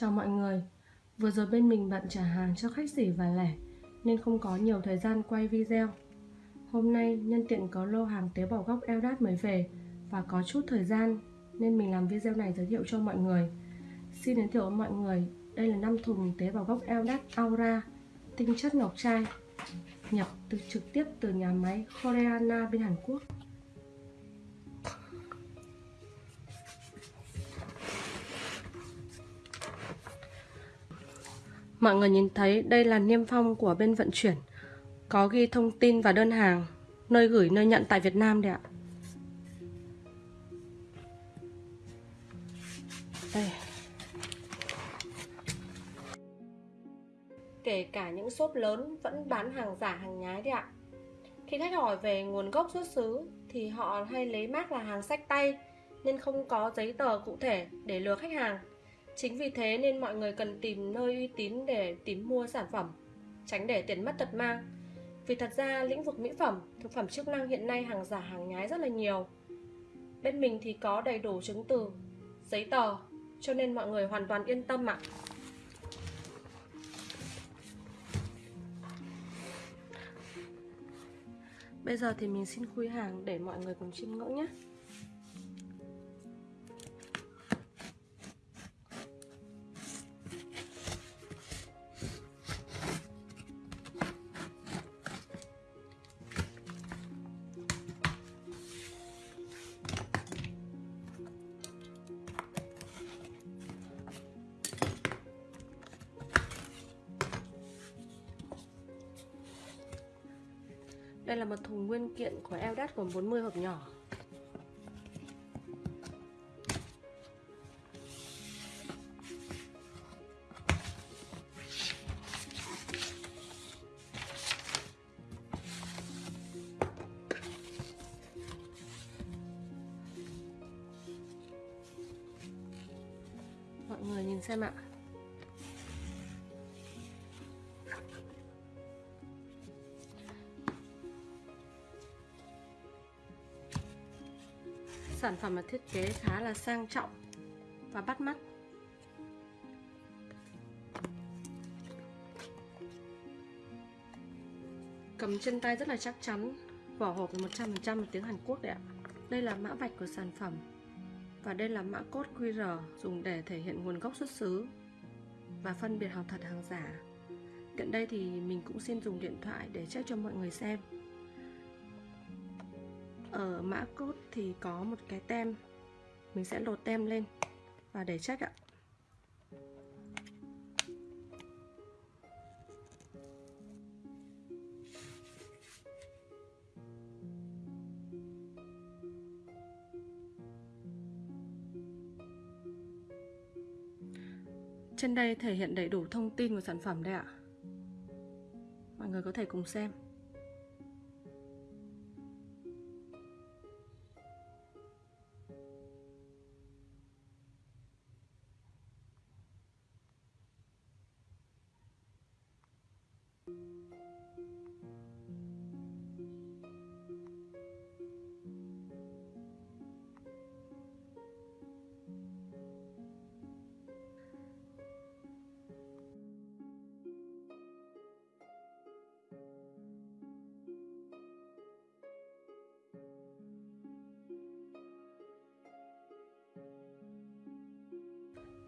Chào mọi người. Vừa rồi bên mình bận trả hàng cho khách sỉ và lẻ, Nên không có nhiều thời gian quay video. Hôm nay, nhân tiện có lô hàng tế bào gốc Eldat mới về Và có chút thời gian, Nên mình làm video này giới thiệu cho mọi người. Xin giới thiệu với mọi người, Đây là 5 thùng tế bào gốc Eldat Aura, Tinh chất ngọc trai, Nhập từ trực tiếp từ nhà máy Koreana bên Hàn Quốc. Mọi người nhìn thấy đây là niêm phong của bên vận chuyển. Có ghi thông tin và đơn hàng, Nơi gửi, nơi nhận tại Việt Nam đấy ạ. Đây. Kể cả những shop lớn vẫn bán hàng giả, hàng nhái đấy ạ. Khi khách hỏi về nguồn gốc xuất xứ Thì họ hay lấy mác là hàng sách tay, Nên không có giấy tờ cụ thể để lừa khách hàng. Chính vì thế nên mọi người cần tìm nơi uy tín để tìm mua sản phẩm, tránh để tiền mất tật mang. Vì thật ra lĩnh vực mỹ phẩm, thực phẩm chức năng hiện nay hàng giả hàng nhái rất là nhiều. Bên mình thì có đầy đủ chứng từ, giấy tờ, cho nên mọi người hoàn toàn yên tâm ạ. Bây giờ thì mình xin khui hàng để mọi người cùng chiêm ngưỡng nhé. Đây là một thùng nguyên kiện của Eldat gồm 40 hộp nhỏ. Mọi người nhìn xem ạ. Sản phẩm là thiết kế khá là sang trọng và bắt mắt. Cầm trên tay rất là chắc chắn, Vỏ hộp 100% là tiếng Hàn Quốc đấy ạ. Đây là mã vạch của sản phẩm Và đây là mã code QR dùng để thể hiện nguồn gốc xuất xứ Và phân biệt hàng thật hàng giả. Tiện đây thì mình cũng xin dùng điện thoại để check cho mọi người xem ở mã code thì có một cái tem. Mình sẽ lột tem lên và để check ạ. Trên đây thể hiện đầy đủ thông tin của sản phẩm đây ạ. Mọi người có thể cùng xem.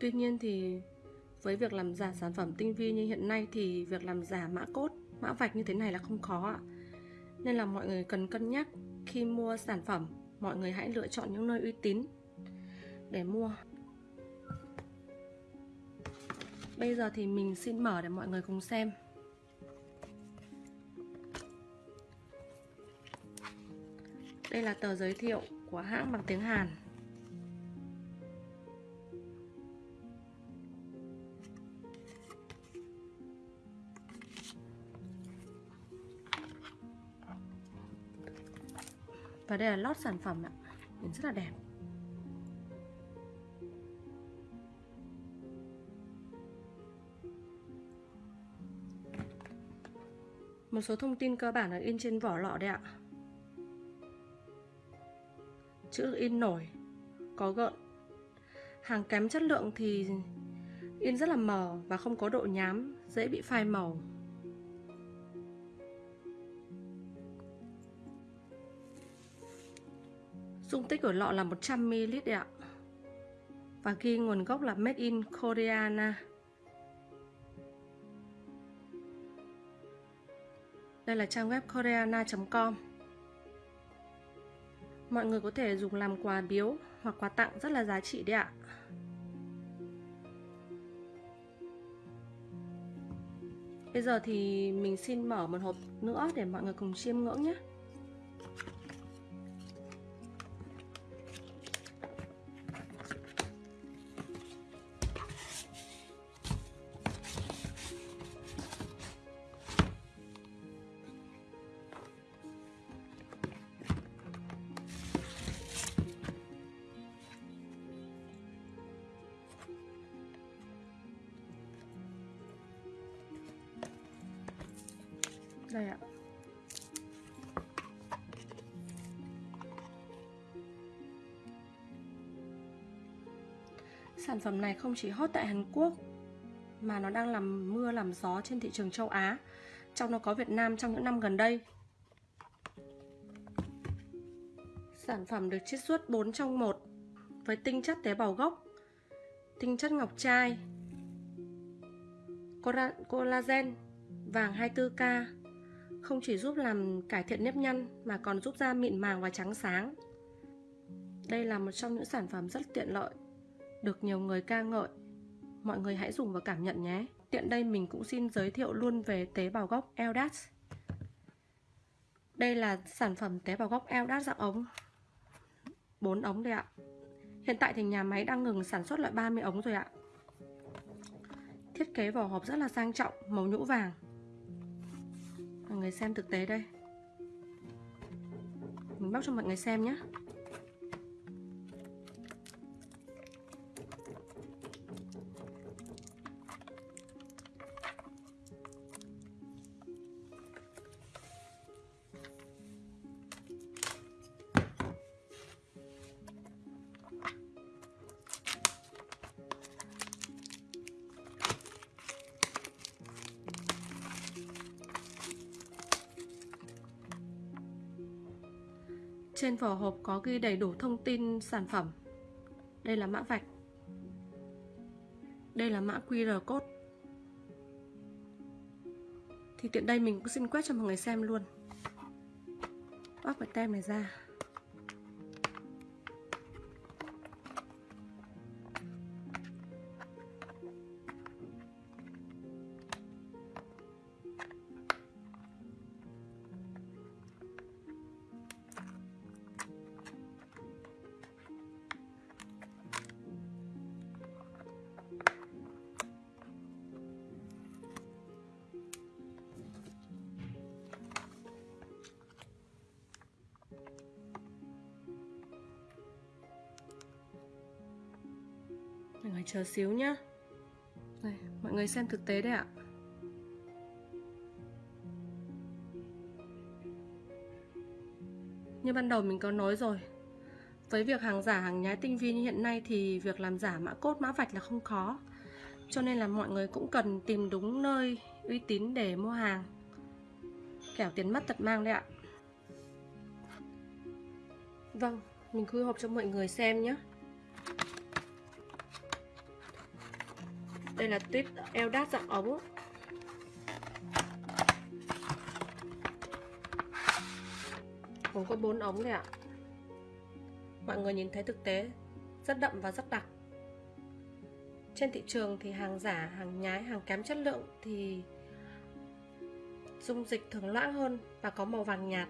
Tuy nhiên thì với việc làm giả sản phẩm tinh vi như hiện nay thì việc làm giả mã cốt, mã vạch như thế này là không khó ạ. Nên là mọi người cần cân nhắc khi mua sản phẩm, mọi người hãy lựa chọn những nơi uy tín để mua. Bây giờ thì mình xin mở để mọi người cùng xem. Đây là tờ giới thiệu của hãng bằng tiếng Hàn. Và đây là lót sản phẩm ạ. Nhìn rất là đẹp. Một số thông tin cơ bản là in trên vỏ lọ đây ạ. Chữ in nổi Có gợn. Hàng kém chất lượng thì In rất là mờ và không có độ nhám, dễ bị phai màu. Dung tích của lọ là 100ml đấy ạ. Và ghi nguồn gốc là Made in Koreana. Đây là trang web koreana.com Mọi người có thể dùng làm quà biếu hoặc quà tặng rất là giá trị đấy ạ Bây giờ thì mình xin mở một hộp nữa để mọi người cùng chiêm ngưỡng nhé đây ạ. Sản phẩm này không chỉ hot tại Hàn Quốc mà nó đang làm mưa làm gió trên thị trường châu Á, trong nó có Việt Nam trong những năm gần đây. Sản phẩm được chiết xuất 4 trong 1 với tinh chất tế bào gốc, tinh chất ngọc trai, collagen, vàng 24K, không chỉ giúp làm cải thiện nếp nhăn mà còn giúp da mịn màng và trắng sáng. Đây là một trong những sản phẩm rất tiện lợi, được nhiều người ca ngợi. Mọi người hãy dùng và cảm nhận nhé. Tiện đây mình cũng xin giới thiệu luôn về tế bào gốc Eldas. Đây là sản phẩm tế bào gốc Eldas dạng ống. 4 ống đây ạ. Hiện tại thì nhà máy đang ngừng sản xuất loại 30 ống rồi ạ. Thiết kế vỏ hộp rất là sang trọng, màu nhũ vàng mọi người xem thực tế đây. Mình bóc cho mọi người xem nhé Trên vỏ hộp có ghi đầy đủ thông tin sản phẩm. Đây là mã vạch. Đây là mã QR code. Thì tiện đây mình cũng xin quét cho mọi người xem luôn. Bóc cái tem này ra. Người chờ xíu nhá. Đây, mọi người xem thực tế đấy ạ. Như ban đầu mình có nói rồi Với việc hàng giả hàng nhái tinh vi như hiện nay Thì việc làm giả mã cốt mã vạch là không khó. Cho nên là mọi người cũng cần tìm đúng nơi uy tín để mua hàng. Kẻo tiền mất tật mang đấy ạ. Vâng, mình khui hộp cho mọi người xem nhé Đây là tuyết eo đát dạng ống. Gồm có 4 ống này ạ. Mọi người nhìn thấy thực tế Rất đậm và rất đặc. Trên thị trường thì hàng giả, hàng nhái, hàng kém chất lượng Thì dung dịch thường loãng hơn và có màu vàng nhạt.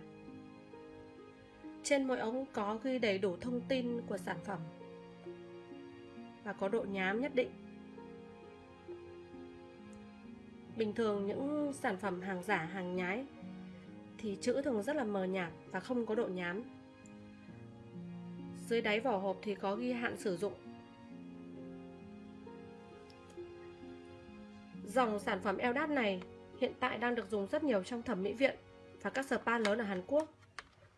Trên mỗi ống có ghi đầy đủ thông tin của sản phẩm Và có độ nhám nhất định. Bình thường những sản phẩm hàng giả, hàng nhái thì chữ thường rất là mờ nhạt và không có độ nhám. Dưới đáy vỏ hộp thì có ghi hạn sử dụng. Dòng sản phẩm Eldat này hiện tại đang được dùng rất nhiều trong thẩm mỹ viện và các spa lớn ở Hàn Quốc.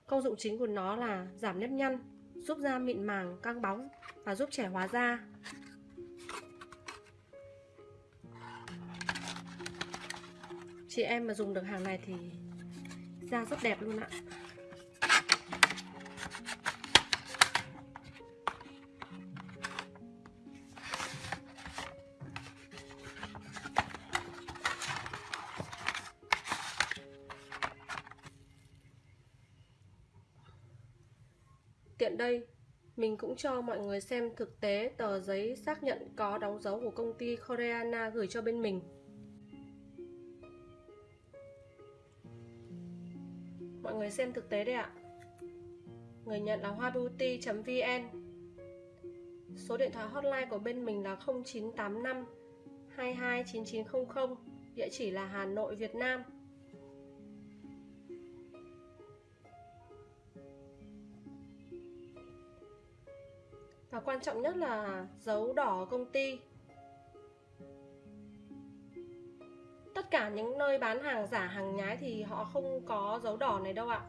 Công dụng chính của nó là giảm nếp nhăn, giúp da mịn màng, căng bóng và giúp trẻ hóa da. Chị em mà dùng được hàng này thì da rất đẹp luôn ạ Tiện đây, mình cũng cho mọi người xem thực tế tờ giấy xác nhận có đóng dấu của công ty Koreana gửi cho bên mình. Mọi người xem thực tế đây ạ. Người nhận là hoa beauty .vn, Số điện thoại hotline của bên mình là 0985 229900 Địa chỉ là Hà Nội, Việt Nam. Và quan trọng nhất là dấu đỏ công ty. Tất cả những nơi bán hàng giả, hàng nhái thì họ không có dấu đỏ này đâu ạ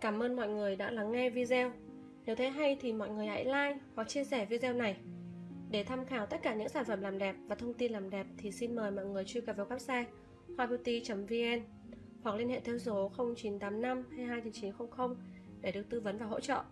Cảm ơn mọi người đã lắng nghe video. Nếu thấy hay thì mọi người hãy like hoặc chia sẻ video này. Để tham khảo tất cả những sản phẩm làm đẹp và thông tin làm đẹp thì xin mời mọi người truy cập vào website hoabeauty.vn hoặc liên hệ theo số 0985 229900 để được tư vấn và hỗ trợ.